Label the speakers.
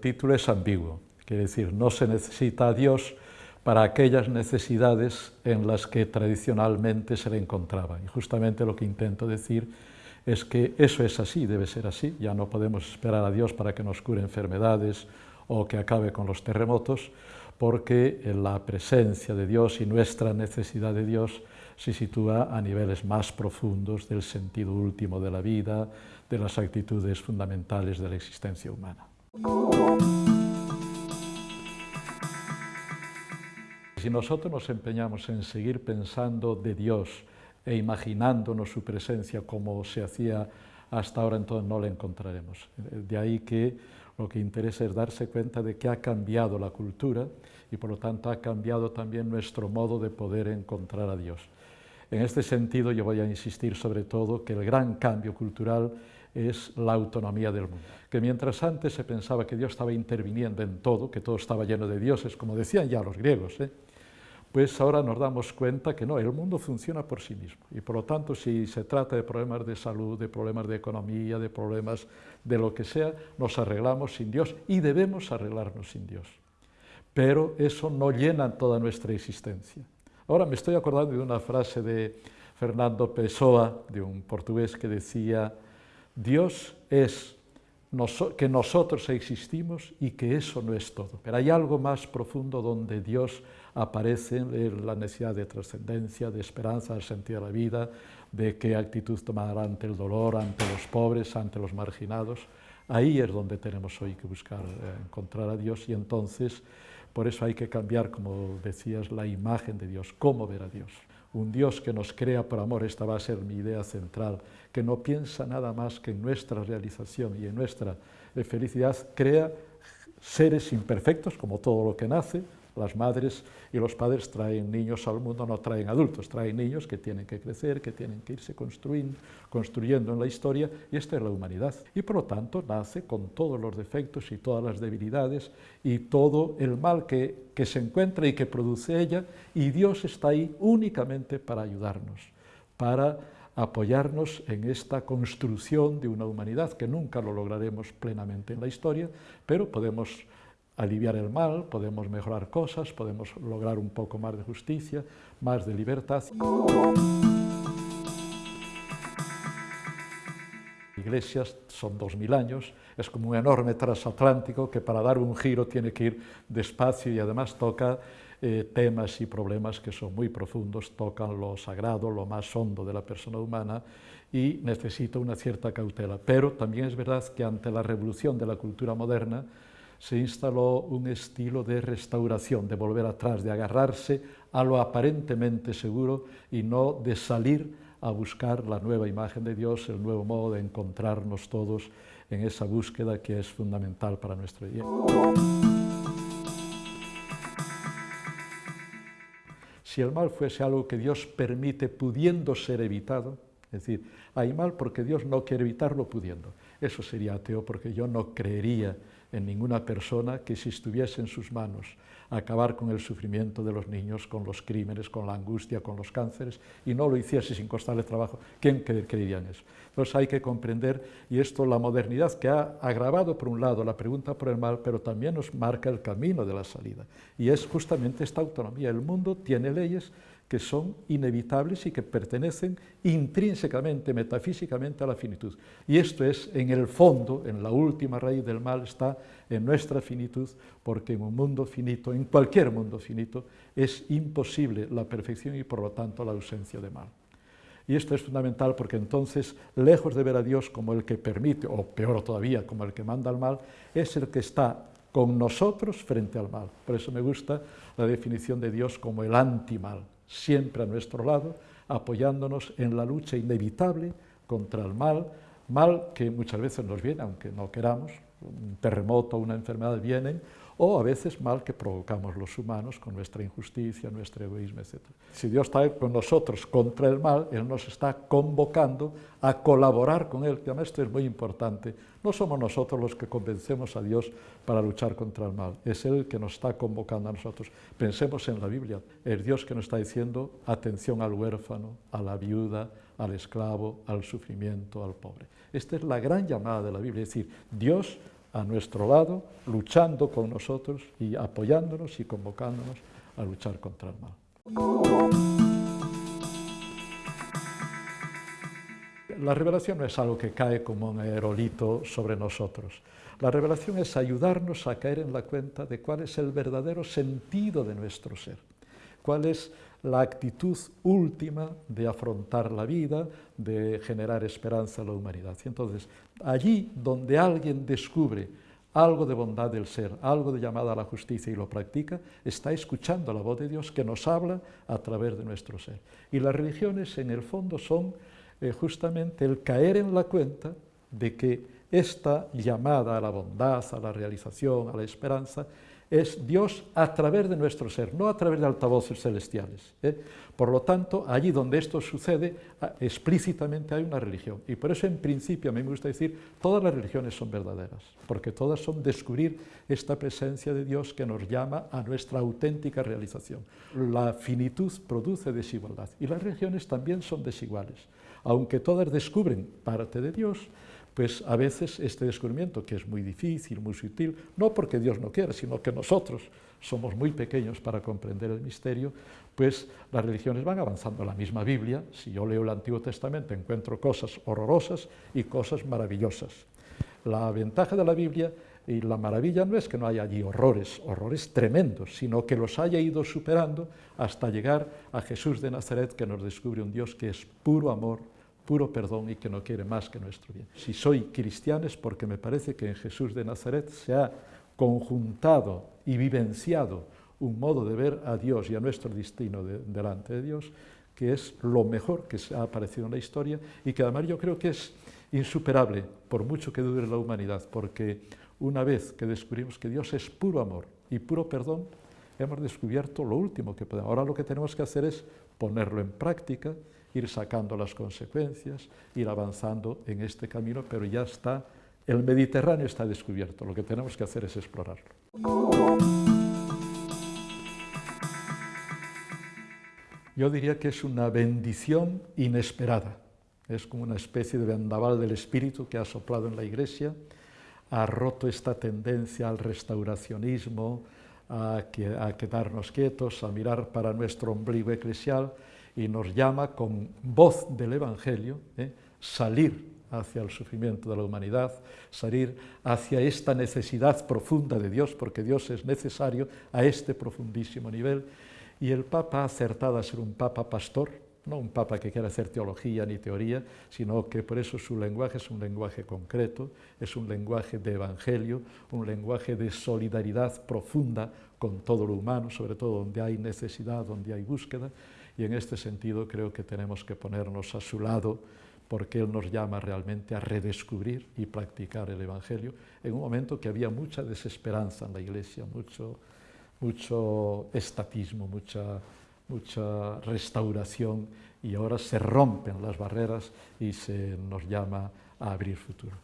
Speaker 1: título es ambiguo, quiere decir, no se necesita a Dios para aquellas necesidades en las que tradicionalmente se le encontraba. Y justamente lo que intento decir es que eso es así, debe ser así, ya no podemos esperar a Dios para que nos cure enfermedades o que acabe con los terremotos, porque la presencia de Dios y nuestra necesidad de Dios se sitúa a niveles más profundos del sentido último de la vida, de las actitudes fundamentales de la existencia humana. Si nosotros nos empeñamos en seguir pensando de Dios e imaginándonos su presencia como se hacía hasta ahora, entonces no la encontraremos. De ahí que lo que interesa es darse cuenta de que ha cambiado la cultura y por lo tanto ha cambiado también nuestro modo de poder encontrar a Dios. En este sentido yo voy a insistir sobre todo que el gran cambio cultural es la autonomía del mundo. Que mientras antes se pensaba que Dios estaba interviniendo en todo, que todo estaba lleno de dioses, como decían ya los griegos, ¿eh? pues ahora nos damos cuenta que no, el mundo funciona por sí mismo. Y por lo tanto, si se trata de problemas de salud, de problemas de economía, de problemas de lo que sea, nos arreglamos sin Dios y debemos arreglarnos sin Dios. Pero eso no llena toda nuestra existencia. Ahora me estoy acordando de una frase de Fernando Pessoa, de un portugués, que decía, Dios es que nosotros existimos y que eso no es todo. Pero hay algo más profundo donde Dios aparece, la necesidad de trascendencia, de esperanza, del sentido de la vida, de qué actitud tomar ante el dolor, ante los pobres, ante los marginados. Ahí es donde tenemos hoy que buscar eh, encontrar a Dios y entonces por eso hay que cambiar, como decías, la imagen de Dios, cómo ver a Dios un Dios que nos crea por amor, esta va a ser mi idea central, que no piensa nada más que en nuestra realización y en nuestra felicidad, crea seres imperfectos, como todo lo que nace, las madres y los padres traen niños al mundo, no traen adultos, traen niños que tienen que crecer, que tienen que irse construyendo, en la historia, y esta es la humanidad. Y por lo tanto nace con todos los defectos y todas las debilidades y todo el mal que, que se encuentra y que produce ella, y Dios está ahí únicamente para ayudarnos, para apoyarnos en esta construcción de una humanidad que nunca lo lograremos plenamente en la historia, pero podemos aliviar el mal, podemos mejorar cosas, podemos lograr un poco más de justicia, más de libertad. Iglesias son dos mil años, es como un enorme transatlántico que para dar un giro tiene que ir despacio y además toca eh, temas y problemas que son muy profundos, tocan lo sagrado, lo más hondo de la persona humana y necesita una cierta cautela. Pero también es verdad que ante la revolución de la cultura moderna, se instaló un estilo de restauración, de volver atrás, de agarrarse a lo aparentemente seguro y no de salir a buscar la nueva imagen de Dios, el nuevo modo de encontrarnos todos en esa búsqueda que es fundamental para nuestro día. Si el mal fuese algo que Dios permite pudiendo ser evitado, es decir, hay mal porque Dios no quiere evitarlo pudiendo, eso sería ateo porque yo no creería en ninguna persona que si estuviese en sus manos acabar con el sufrimiento de los niños, con los crímenes, con la angustia, con los cánceres, y no lo hiciese sin costarle trabajo, ¿quién creería en eso? Entonces hay que comprender, y esto la modernidad que ha agravado por un lado la pregunta por el mal, pero también nos marca el camino de la salida, y es justamente esta autonomía. El mundo tiene leyes que son inevitables y que pertenecen intrínsecamente, metafísicamente a la finitud. Y esto es, en el fondo, en la última raíz del mal, está en nuestra finitud, porque en un mundo finito, en cualquier mundo finito, es imposible la perfección y por lo tanto la ausencia de mal. Y esto es fundamental porque entonces, lejos de ver a Dios como el que permite, o peor todavía, como el que manda al mal, es el que está con nosotros frente al mal. Por eso me gusta la definición de Dios como el antimal siempre a nuestro lado, apoyándonos en la lucha inevitable contra el mal, mal que muchas veces nos viene, aunque no queramos, un terremoto, una enfermedad vienen, o a veces mal que provocamos los humanos con nuestra injusticia, nuestro egoísmo, etc. Si Dios está con nosotros contra el mal, Él nos está convocando a colaborar con Él, que además esto es muy importante. No somos nosotros los que convencemos a Dios para luchar contra el mal, es Él que nos está convocando a nosotros. Pensemos en la Biblia, es Dios que nos está diciendo atención al huérfano, a la viuda, al esclavo, al sufrimiento, al pobre. Esta es la gran llamada de la Biblia, es decir, Dios a nuestro lado, luchando con nosotros y apoyándonos y convocándonos a luchar contra el mal. La revelación no es algo que cae como un aerolito sobre nosotros. La revelación es ayudarnos a caer en la cuenta de cuál es el verdadero sentido de nuestro ser, cuál es la actitud última de afrontar la vida, de generar esperanza a la humanidad. Y entonces, allí donde alguien descubre algo de bondad del ser, algo de llamada a la justicia y lo practica, está escuchando la voz de Dios que nos habla a través de nuestro ser. Y las religiones en el fondo son eh, justamente el caer en la cuenta de que esta llamada a la bondad, a la realización, a la esperanza, es Dios a través de nuestro ser, no a través de altavoces celestiales. ¿eh? Por lo tanto, allí donde esto sucede, ah, explícitamente hay una religión. Y por eso, en principio, a mí me gusta decir, todas las religiones son verdaderas, porque todas son descubrir esta presencia de Dios que nos llama a nuestra auténtica realización. La finitud produce desigualdad, y las religiones también son desiguales. Aunque todas descubren parte de Dios, pues a veces este descubrimiento, que es muy difícil, muy sutil, no porque Dios no quiera, sino que nosotros somos muy pequeños para comprender el misterio, pues las religiones van avanzando. La misma Biblia, si yo leo el Antiguo Testamento, encuentro cosas horrorosas y cosas maravillosas. La ventaja de la Biblia y la maravilla no es que no haya allí horrores, horrores tremendos, sino que los haya ido superando hasta llegar a Jesús de Nazaret, que nos descubre un Dios que es puro amor, puro perdón y que no quiere más que nuestro bien. Si soy cristiano es porque me parece que en Jesús de Nazaret se ha conjuntado y vivenciado un modo de ver a Dios y a nuestro destino delante de Dios, que es lo mejor que se ha aparecido en la historia y que además yo creo que es insuperable, por mucho que dure la humanidad, porque una vez que descubrimos que Dios es puro amor y puro perdón, hemos descubierto lo último que podemos. Ahora lo que tenemos que hacer es ponerlo en práctica ir sacando las consecuencias, ir avanzando en este camino, pero ya está, el Mediterráneo está descubierto, lo que tenemos que hacer es explorarlo. Yo diría que es una bendición inesperada, es como una especie de vendaval del espíritu que ha soplado en la Iglesia, ha roto esta tendencia al restauracionismo, a, a quedarnos quietos, a mirar para nuestro ombligo eclesial, y nos llama con voz del Evangelio, ¿eh? salir hacia el sufrimiento de la humanidad, salir hacia esta necesidad profunda de Dios, porque Dios es necesario a este profundísimo nivel, y el Papa ha acertado a ser un Papa pastor, no un Papa que quiera hacer teología ni teoría, sino que por eso su lenguaje es un lenguaje concreto, es un lenguaje de evangelio, un lenguaje de solidaridad profunda con todo lo humano, sobre todo donde hay necesidad, donde hay búsqueda, y en este sentido creo que tenemos que ponernos a su lado porque Él nos llama realmente a redescubrir y practicar el Evangelio en un momento que había mucha desesperanza en la Iglesia, mucho, mucho estatismo, mucha, mucha restauración y ahora se rompen las barreras y se nos llama a abrir futuro.